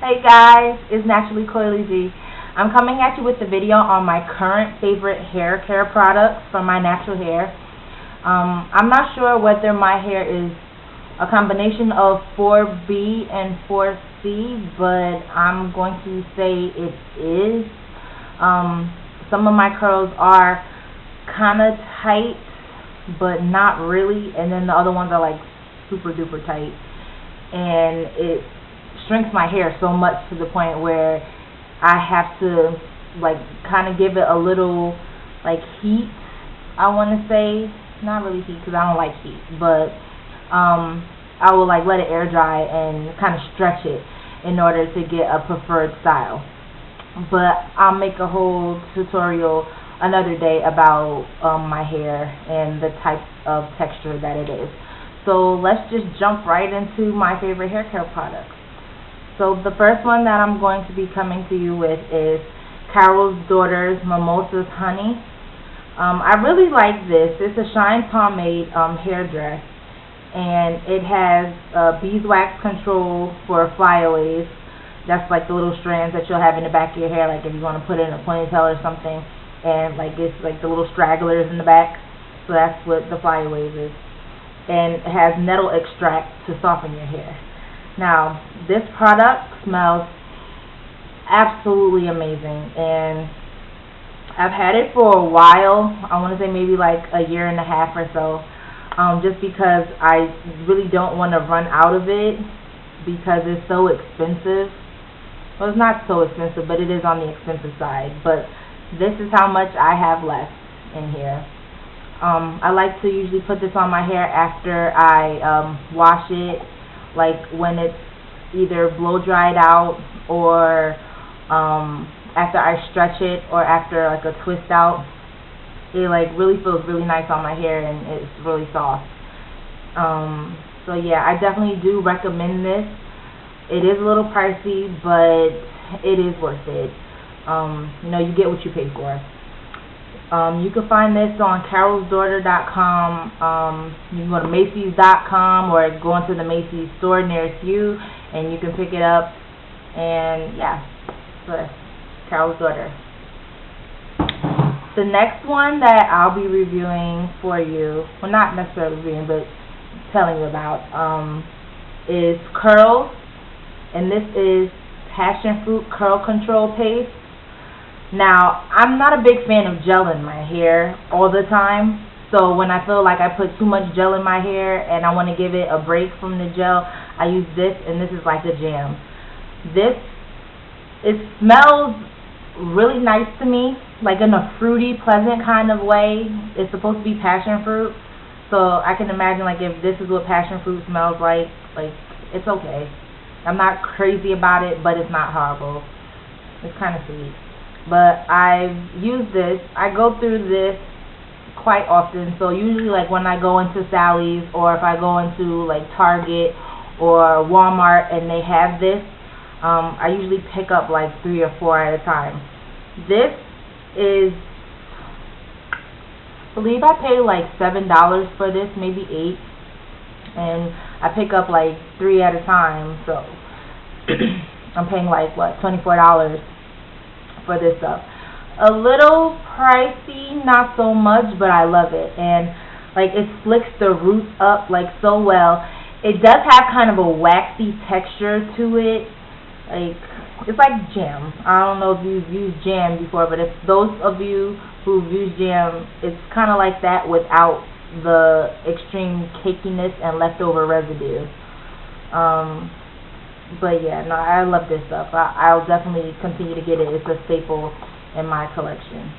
Hey guys, it's Naturally Coily G. I'm coming at you with the video on my current favorite hair care products for my natural hair. Um, I'm not sure whether my hair is a combination of 4B and 4C, but I'm going to say it is. Um, some of my curls are kind of tight, but not really, and then the other ones are like super duper tight. And it shrinks my hair so much to the point where I have to like kind of give it a little like heat. I want to say not really heat because I don't like heat, but um, I will like let it air dry and kind of stretch it in order to get a preferred style. But I'll make a whole tutorial another day about um, my hair and the type of texture that it is. So let's just jump right into my favorite hair care products. So the first one that I'm going to be coming to you with is Carol's Daughters Mimosas Honey. Um, I really like this. It's a Shine Pomade um, hair dress. And it has uh, beeswax control for flyaways. That's like the little strands that you'll have in the back of your hair, like if you want to put in a ponytail or something. And like it's like the little stragglers in the back. So that's what the flyaways is and it has nettle extract to soften your hair. Now, this product smells absolutely amazing and I've had it for a while. I want to say maybe like a year and a half or so. Um, just because I really don't want to run out of it because it's so expensive. Well, it's not so expensive, but it is on the expensive side. But this is how much I have left in here. Um, I like to usually put this on my hair after I um, wash it, like when it's either blow dried out or um, after I stretch it or after like a twist out. It like really feels really nice on my hair and it's really soft. Um, so yeah, I definitely do recommend this. It is a little pricey, but it is worth it. Um, you know, you get what you pay for. Um, you can find this on carolsdaughter.com. Um, you can go to Macy's.com or go into the Macy's store nearest you, and you can pick it up. And yeah, so Carol's Daughter. The next one that I'll be reviewing for you, well, not necessarily reviewing, but telling you about, um, is Curls, and this is Passion Fruit Curl Control Paste. Now, I'm not a big fan of gel in my hair all the time. So when I feel like I put too much gel in my hair and I want to give it a break from the gel, I use this and this is like a jam. This, it smells really nice to me, like in a fruity, pleasant kind of way. It's supposed to be passion fruit. So I can imagine like if this is what passion fruit smells like, like it's okay. I'm not crazy about it, but it's not horrible. It's kind of sweet but I've used this. I go through this quite often. So usually like when I go into Sally's or if I go into like Target or Walmart and they have this, um, I usually pick up like three or four at a time. This is, I believe I pay like seven dollars for this, maybe eight, and I pick up like three at a time. So I'm paying like what twenty four dollars for this stuff. A little pricey, not so much, but I love it. And like it slicks the roots up like so well. It does have kind of a waxy texture to it. Like it's like jam. I don't know if you've used jam before, but if those of you who've used jam, it's kind of like that without the extreme cakiness and leftover residue. Um, but yeah, no, I love this stuff. I, I'll definitely continue to get it. It's a staple in my collection.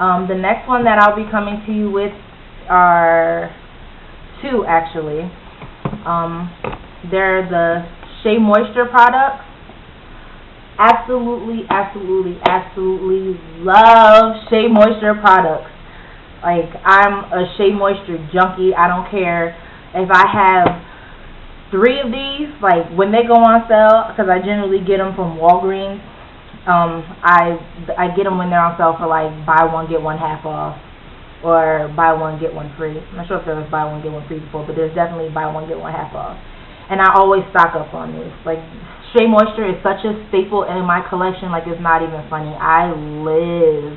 Um, the next one that I'll be coming to you with are two actually. Um, they're the Shea Moisture products. Absolutely, absolutely, absolutely love Shea Moisture products. Like I'm a Shea Moisture junkie. I don't care if I have three of these, like when they go on sale, because I generally get them from Walgreens. Um, I I get them when they're on sale for like buy one get one half off, or buy one get one free. I'm not sure if there was buy one get one free before, but there's definitely buy one get one half off. and I always stock up on this. Like Shea Moisture is such a staple in my collection, like it's not even funny. I live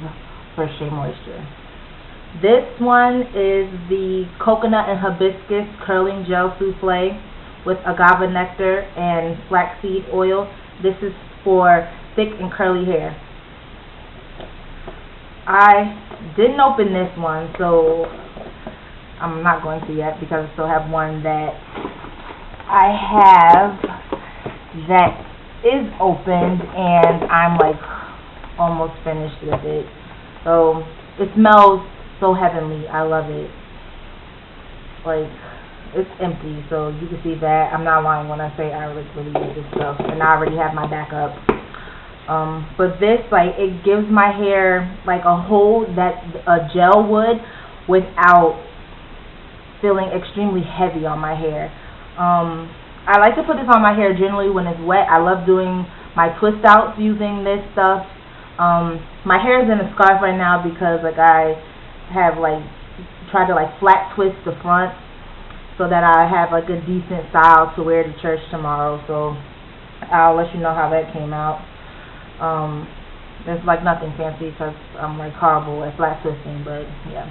for Shea Moisture. This one is the Coconut and Hibiscus Curling Gel Souffle with agave nectar and flaxseed oil. This is for thick and curly hair. I didn't open this one, so I'm not going to yet because I still have one that I have that is opened and I'm like almost finished with it. So it smells so heavenly. I love it. Like it's empty, so you can see that. I'm not lying when I say I like really use this stuff, and I already have my backup. Um, but this, like, it gives my hair like a hold that a gel would without feeling extremely heavy on my hair. Um, I like to put this on my hair generally when it's wet. I love doing my twist outs using this stuff. Um, my hair is in a scarf right now because like I have like tried to like flat twist the front so that I have like a decent style to wear to church tomorrow. So I'll let you know how that came out. Um, it's like nothing fancy because I'm like horrible at flat twisting, but yeah.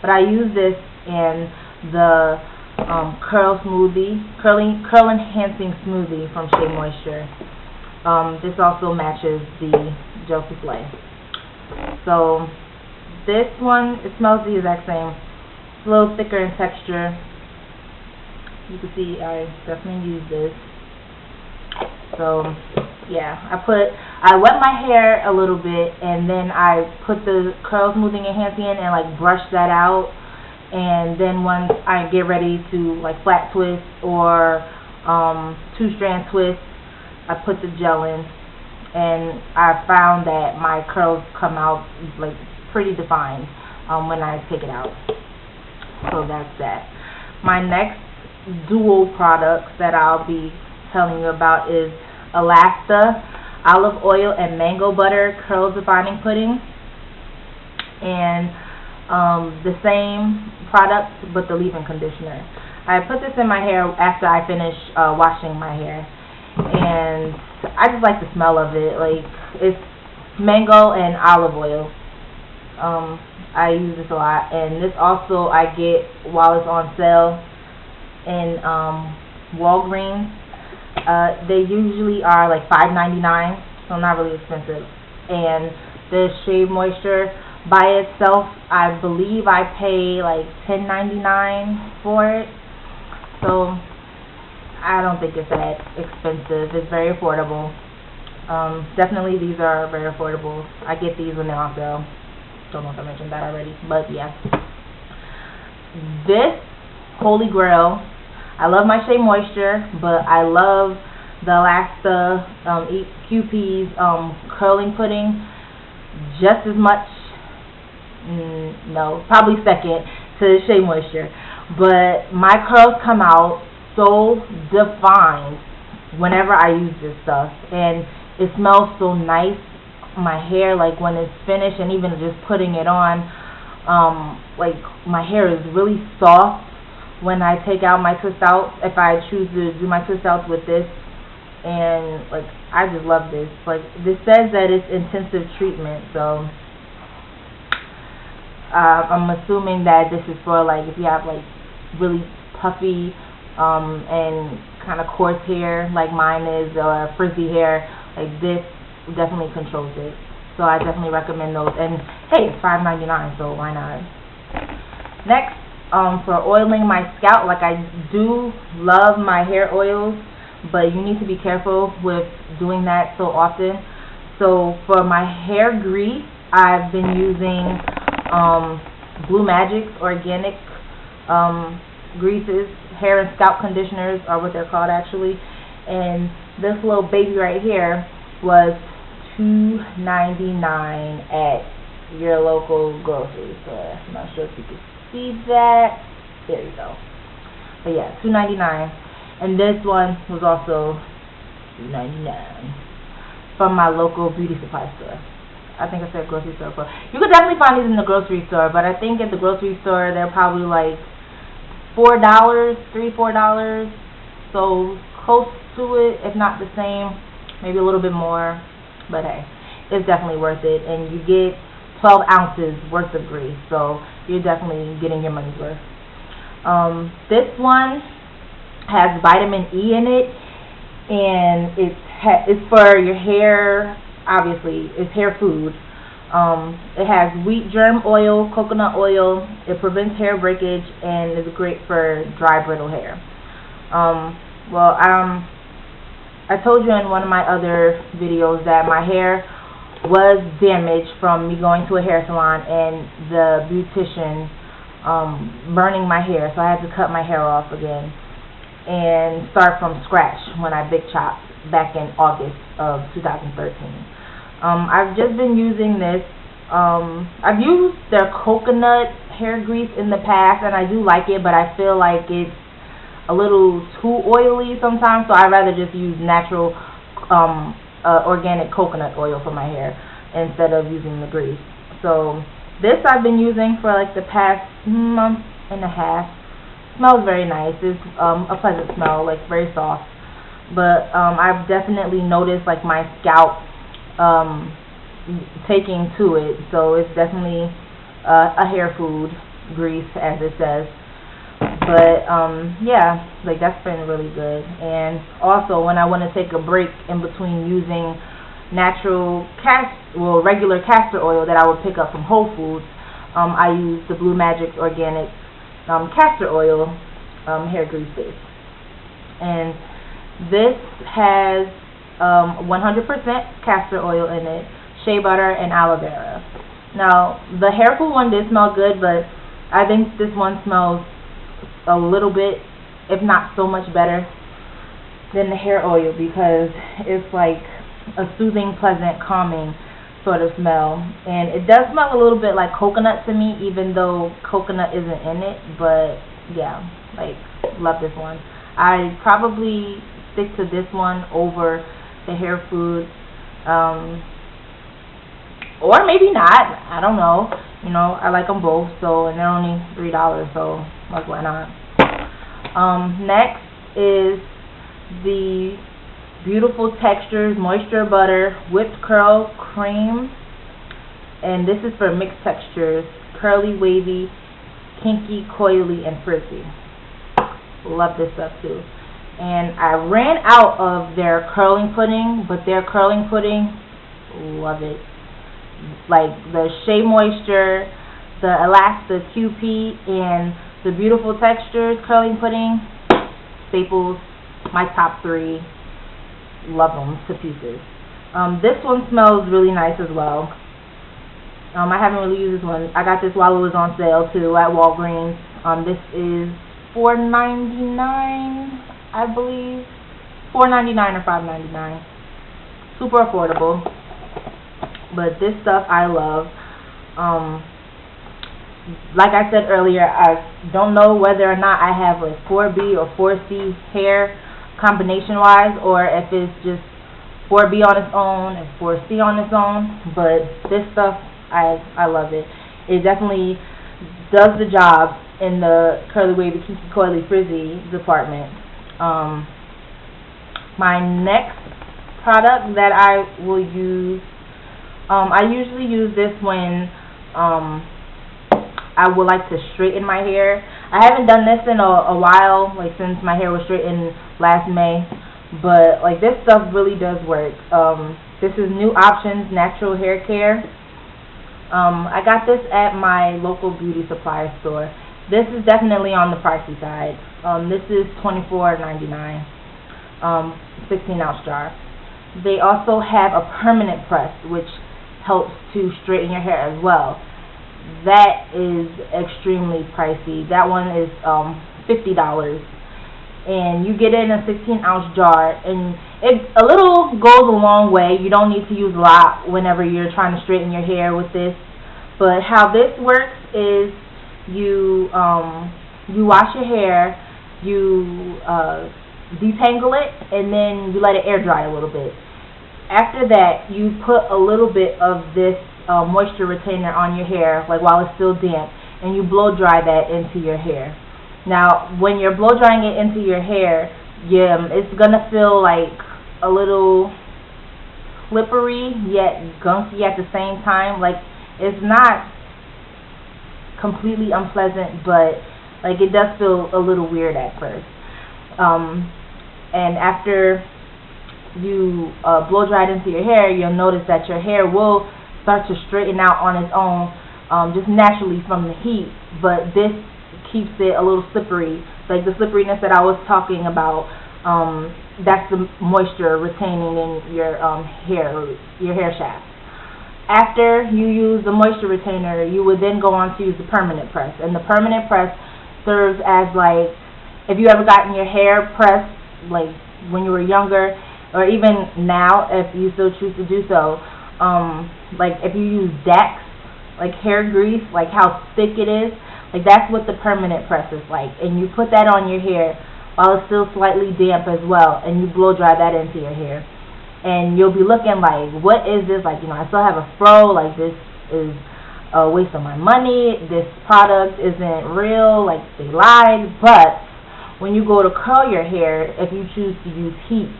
But I use this in the um, curl smoothie, curling, curl enhancing smoothie from Shea Moisture. Um, this also matches the gel souffle. So this one, it smells the exact same. It's a little thicker in texture. You can see I definitely use this. So yeah, I put, I wet my hair a little bit and then I put the curl smoothing enhancing in and like brush that out and then once I get ready to like flat twist or um, two strand twist, I put the gel in, and I found that my curls come out like pretty defined um, when I take it out. So that's that. My next dual products that I'll be telling you about is Elasta olive oil and mango butter curl defining pudding. And um, the same product but the leave-in conditioner. I put this in my hair after I finish uh, washing my hair. And I just like the smell of it. Like it's mango and olive oil. Um, I use this a lot. And this also I get while it's on sale in um, Walgreens uh, they usually are like $5.99 so not really expensive and the Shea Moisture by itself, I believe I pay like $10.99 for it. So I don't think it's that expensive. It's very affordable. Um, definitely these are very affordable. I get these when they're on sale. Don't know if I mentioned that already, but yeah. This Holy Grail, I love my Shea Moisture, but I love the Elasta um, QP's um, curling pudding just as much mm, no, probably second to Shea Moisture. But my curls come out so defined whenever I use this stuff. And it smells so nice. My hair, like when it's finished and even just putting it on, um, like my hair is really soft when I take out my twist outs. If I choose to do my twist outs with this. And like I just love this. Like this says that it's intensive treatment, so uh, I'm assuming that this is for like if you have like really puffy um, and kind of coarse hair like mine is or frizzy hair, like this definitely controls it. So I definitely recommend those. And hey, it's five ninety nine, so why not? Next, um, for oiling my scalp, like I do love my hair oils, but you need to be careful with doing that so often. So for my hair grease, I've been using um, Blue Magic's organic um, greases, hair and scalp conditioners are what they're called actually. And this little baby right here was $2.99 at your local grocery store. I'm not sure if you can see that. There you go. But yeah, two ninety nine. And this one was also two ninety nine from my local beauty supply store. I think I said grocery store. But you could definitely find these in the grocery store, but I think at the grocery store they're probably like four dollars, three, four dollars. so close to it, if not the same, maybe a little bit more. But hey, it's definitely worth it. And you get 12 ounces worth of grease, so you're definitely getting your money's worth. Um, this one has vitamin E in it, and it's it's for your hair. Obviously, it's hair food. Um, it has wheat germ oil, coconut oil. It prevents hair breakage and is great for dry, brittle hair. Um, well, um, I told you in one of my other videos that my hair was damaged from me going to a hair salon and the beautician um, burning my hair, so I had to cut my hair off again and start from scratch when I big chopped back in August of 2013. Um, I've just been using this. Um, I've used their coconut hair grease in the past, and I do like it, but I feel like it's a little too oily sometimes, so I'd rather just use natural um, uh, organic coconut oil for my hair instead of using the grease. So this I've been using for like the past month and a half. Smells very nice. It's um, a pleasant smell, like very soft. But um, I've definitely noticed like my scalp um, taking to it. So it's definitely uh, a hair food grease, as it says. But um, yeah, like that's been really good. And also, when I want to take a break in between using natural cast, well, regular castor oil that I would pick up from Whole Foods, um, I use the Blue Magic Organic um, castor oil um, hair grease base. And this has um, 100% castor oil in it, shea butter, and aloe vera. Now, the hair food one did smell good, but I think this one smells a little bit, if not so much better than the hair oil because it's like a soothing, pleasant, calming sort of smell. And it does smell a little bit like coconut to me, even though coconut isn't in it. But yeah, like, love this one. I probably stick to this one over the hair food. Um, or maybe not. I don't know. You know, I like them both. So, and they're only three dollars. So, like, why not? Um, next is the beautiful textures moisture butter whipped curl cream, and this is for mixed textures: curly, wavy, kinky, coily, and frizzy. Love this stuff too and I ran out of their curling pudding, but their curling pudding, love it. Like the Shea Moisture, the Elasta QP, and the Beautiful Textures curling pudding, staples, my top three. Love them to pieces. Um, this one smells really nice as well. Um, I haven't really used this one. I got this while it was on sale too at Walgreens. Um, this is four ninety nine. I believe. Four ninety nine or five ninety nine. Super affordable. But this stuff I love. Um like I said earlier, I don't know whether or not I have a 4B or 4C hair combination wise or if it's just 4B on its own and 4C on its own, but this stuff I I love it. It definitely does the job in the curly wavy kinky coily frizzy department. Um, my next product that I will use, um, I usually use this when um, I would like to straighten my hair. I haven't done this in a, a while, like since my hair was straightened last May, but like this stuff really does work. Um, this is New Options Natural Hair Care. Um, I got this at my local beauty supply store. This is definitely on the pricey side. Um, this is $24.99, um, 16 ounce jar. They also have a permanent press, which helps to straighten your hair as well. That is extremely pricey. That one is um, $50. And you get it in a 16 ounce jar. And it a little goes a long way. You don't need to use a lot whenever you're trying to straighten your hair with this. But how this works is you um, you wash your hair you uh, detangle it, and then you let it air dry a little bit. After that, you put a little bit of this uh, moisture retainer on your hair, like while it's still damp, and you blow dry that into your hair. Now, when you're blow drying it into your hair, yeah, it's gonna feel like a little slippery yet gunky at the same time. Like it's not completely unpleasant, but like it does feel a little weird at first. Um, and after you uh, blow dry it into your hair, you'll notice that your hair will start to straighten out on its own, um, just naturally from the heat. But this keeps it a little slippery, like the slipperiness that I was talking about. Um, that's the moisture retaining in your um, hair, your hair shaft. After you use the moisture retainer, you would then go on to use the permanent press. And the permanent press serves as like, if you ever gotten your hair pressed, like when you were younger, or even now if you still choose to do so, um, like if you use Dax, like hair grease, like how thick it is, like that's what the permanent press is like. And you put that on your hair while it's still slightly damp as well, and you blow dry that into your hair and you'll be looking like, what is this? Like, you know, I still have a fro. Like, this is a waste of my money. This product isn't real. Like, they lied. But when you go to curl your hair, if you choose to use heat,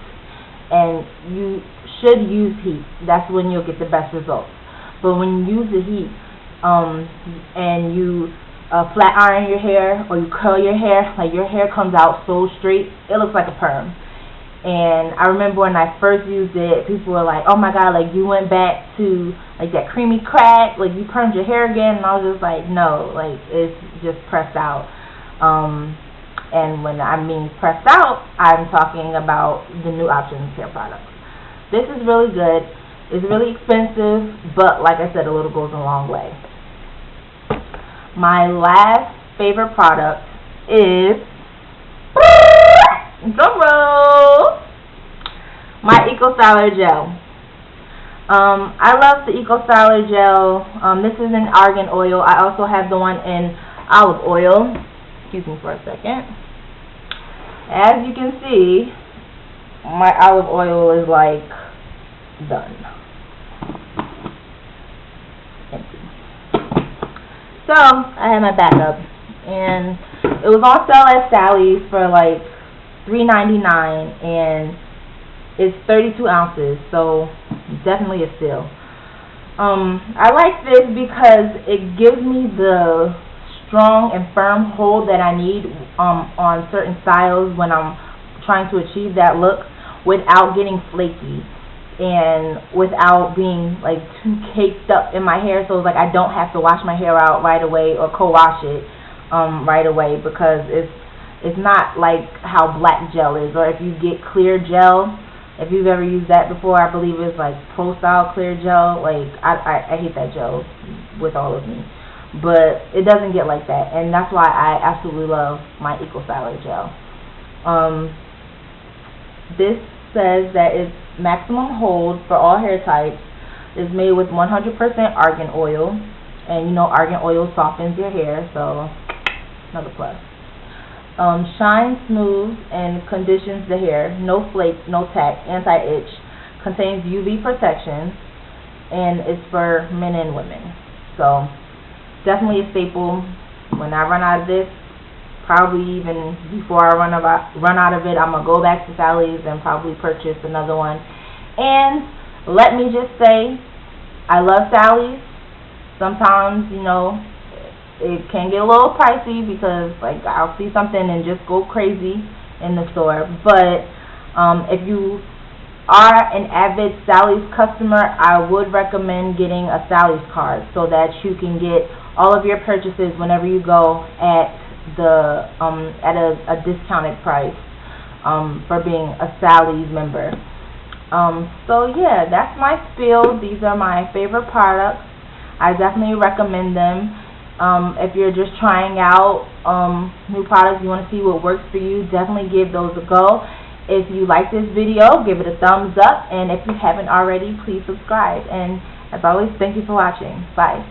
and you should use heat, that's when you'll get the best results. But when you use the heat, um, and you uh, flat iron your hair or you curl your hair, like your hair comes out so straight, it looks like a perm. And I remember when I first used it, people were like, "Oh my God, like you went back to like that creamy crack, like you permed your hair again." And I was just like, "No, like it's just pressed out." Um, and when I mean pressed out, I'm talking about the new Options hair products. This is really good. It's really expensive, but like I said, a little goes a long way. My last favorite product is drum roll. My Eco Styler Gel. Um, I love the Eco Styler Gel. Um, this is in argan oil. I also have the one in olive oil. Excuse me for a second. As you can see, my olive oil is like done. So, I have my backup. And it was on sale at Sally's for like three ninety nine and it's thirty two ounces, so definitely a steal. Um, I like this because it gives me the strong and firm hold that I need um, on certain styles when I'm trying to achieve that look without getting flaky and without being like too caked up in my hair so it's like I don't have to wash my hair out right away or co-wash it um, right away because it's it's not like how black gel is, or if you get clear gel, if you've ever used that before, I believe it's like Pro Style Clear Gel. Like I, I, I hate that gel with all of me, but it doesn't get like that, and that's why I absolutely love my Eco Styler gel. Um, this says that it's maximum hold for all hair types. Is made with 100% argan oil, and you know argan oil softens your hair, so another plus. Um, shine smooth and conditions the hair. No flake, no tack, anti-itch. Contains UV protection. And it's for men and women. So, definitely a staple. When I run out of this, probably even before I run, about, run out of it, I'm going to go back to Sally's and probably purchase another one. And let me just say, I love Sally's. Sometimes, you know, it can get a little pricey because like I'll see something and just go crazy in the store. But um, if you are an avid Sally's customer, I would recommend getting a Sally's card so that you can get all of your purchases whenever you go at the um, at a, a discounted price um, for being a Sally's member. Um, so yeah, that's my spiel. These are my favorite products. I definitely recommend them. Um, if you're just trying out um, new products, you want to see what works for you, definitely give those a go. If you like this video, give it a thumbs up. And if you haven't already, please subscribe. And as always, thank you for watching. Bye.